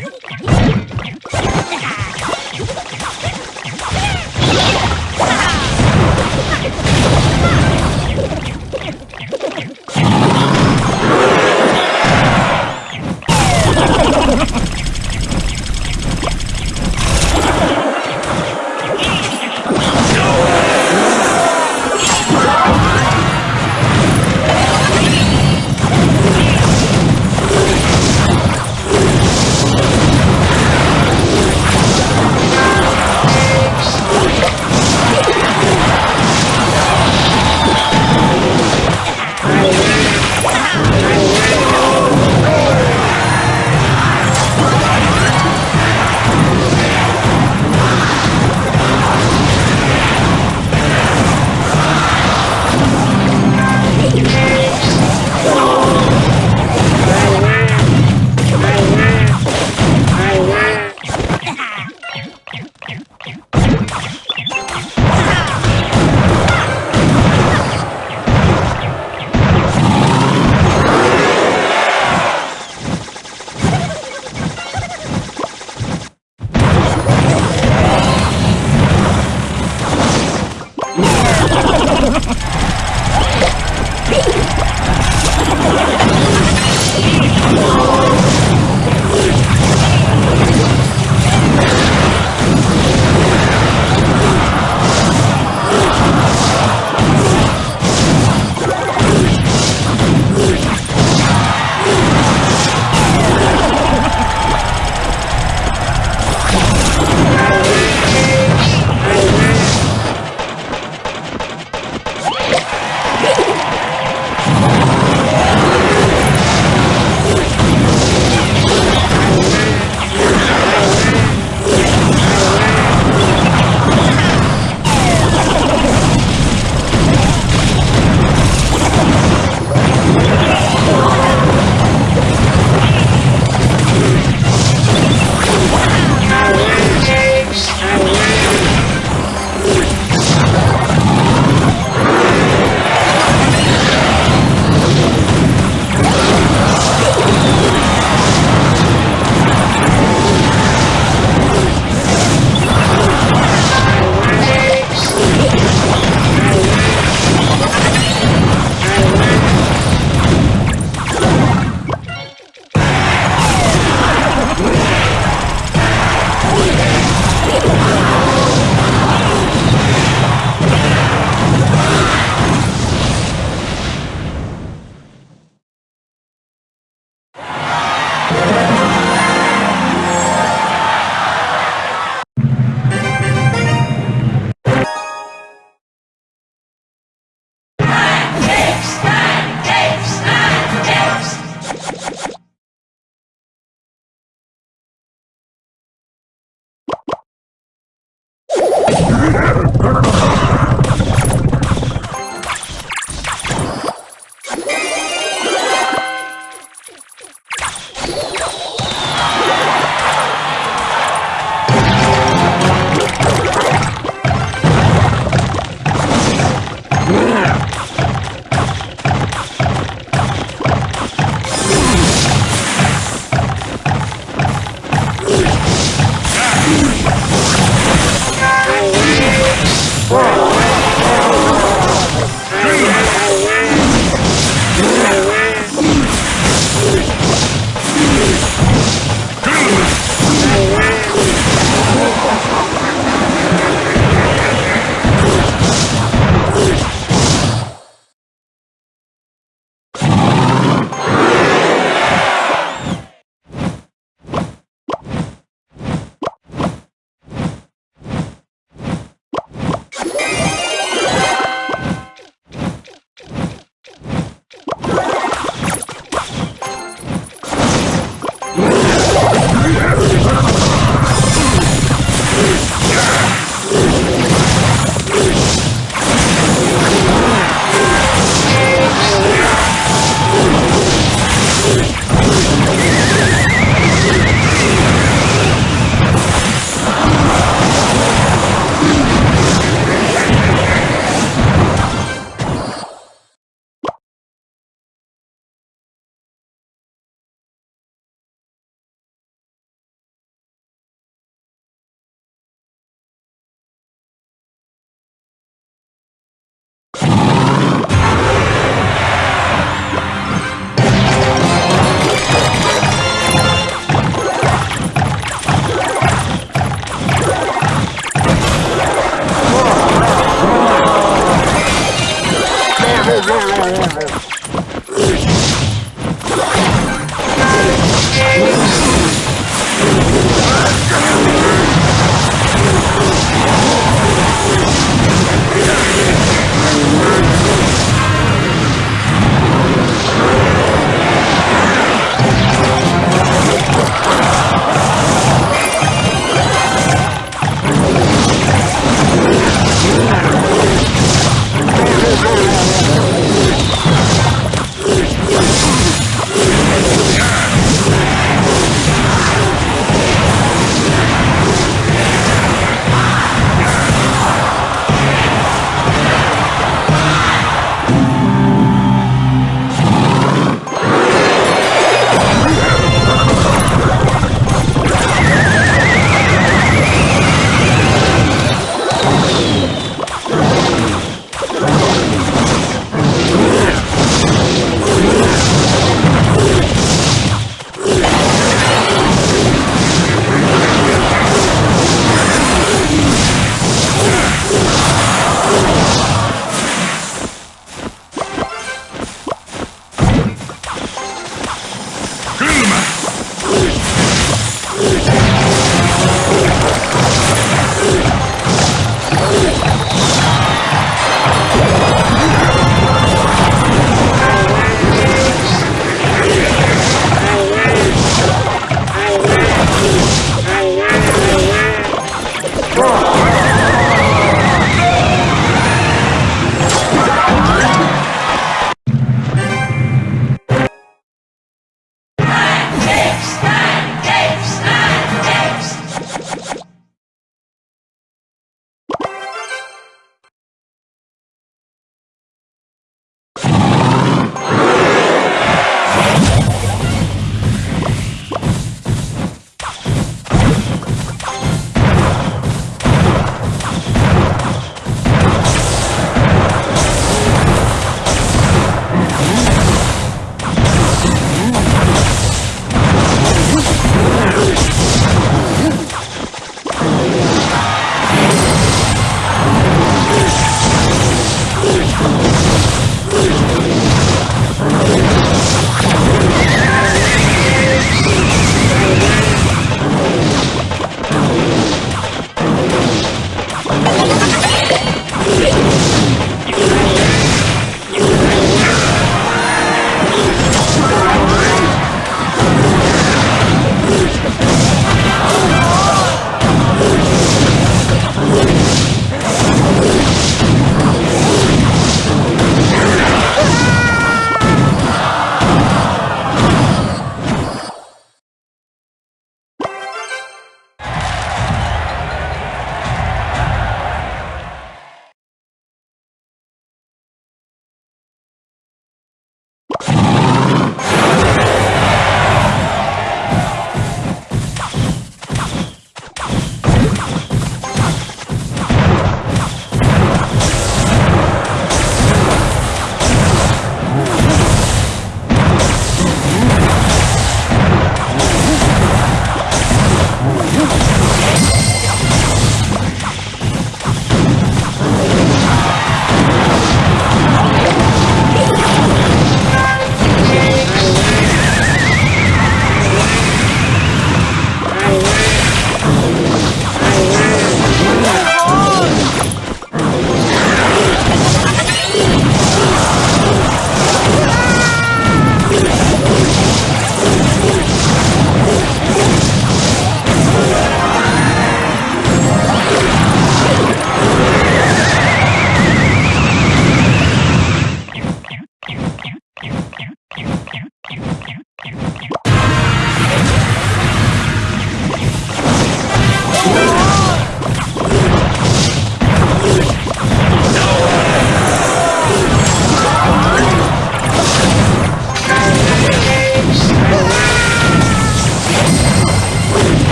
Ha ha ha! Thank